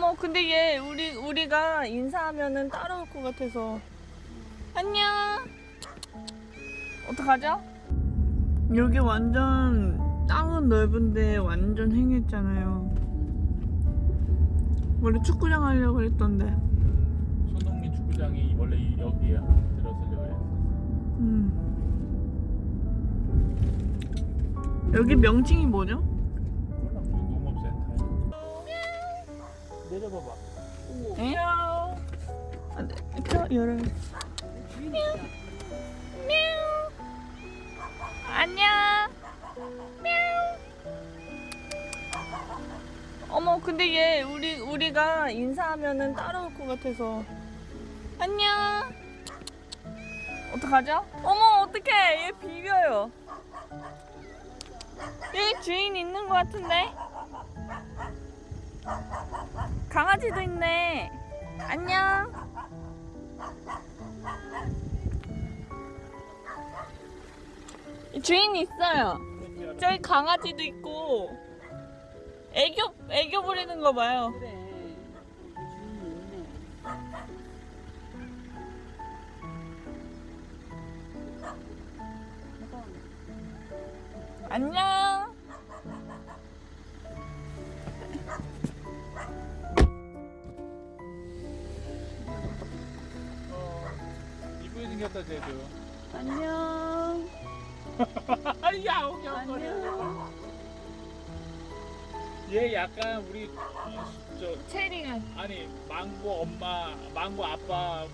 어머 근데 얘 우리 우리가 인사하면은 따라올 것 같아서 안녕 어떡하죠? 여기 완전 땅은 넓은데 완전 행했잖아요 원래 축구장 하려고 그랬던데 손흥민 축구장이 원래 이- 여기에 들어서려고 했었어. 음. 여기 명칭이 뭐죠? 내려봐봐. 에? 아, 네. 저 열어. 안녕. 어머 근데 얘 우리 우리가 인사하면은 따라올 것 같아서 안녕. 어떡하죠? 어머 어떡해 얘 비벼요. 여기 주인 있는 것 같은데? 강아지도 있네. 안녕. 주인 있어요. 저기 강아지도 있고 애교 애교 부리는 거 봐요. 안녕. 생겼다 쟤도. 안녕. 야옹 야옹거려. 안녕. 얘 약간 우리 저 체리가 아니 망고 엄마 망고 아빠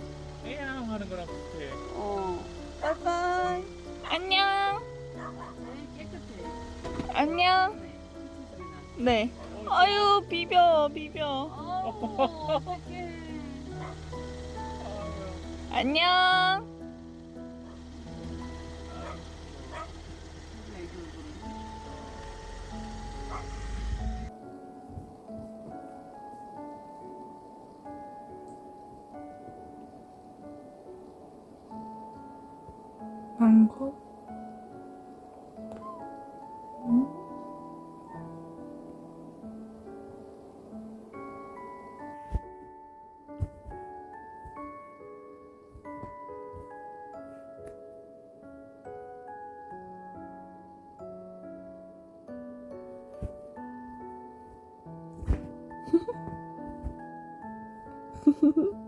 애양 하는 거랑 비슷해. 어. 빠이빠이. 안녕. 깨끗해. 안녕. 네. 네. 어, 아유 비벼 비벼. 안녕. 망고 음.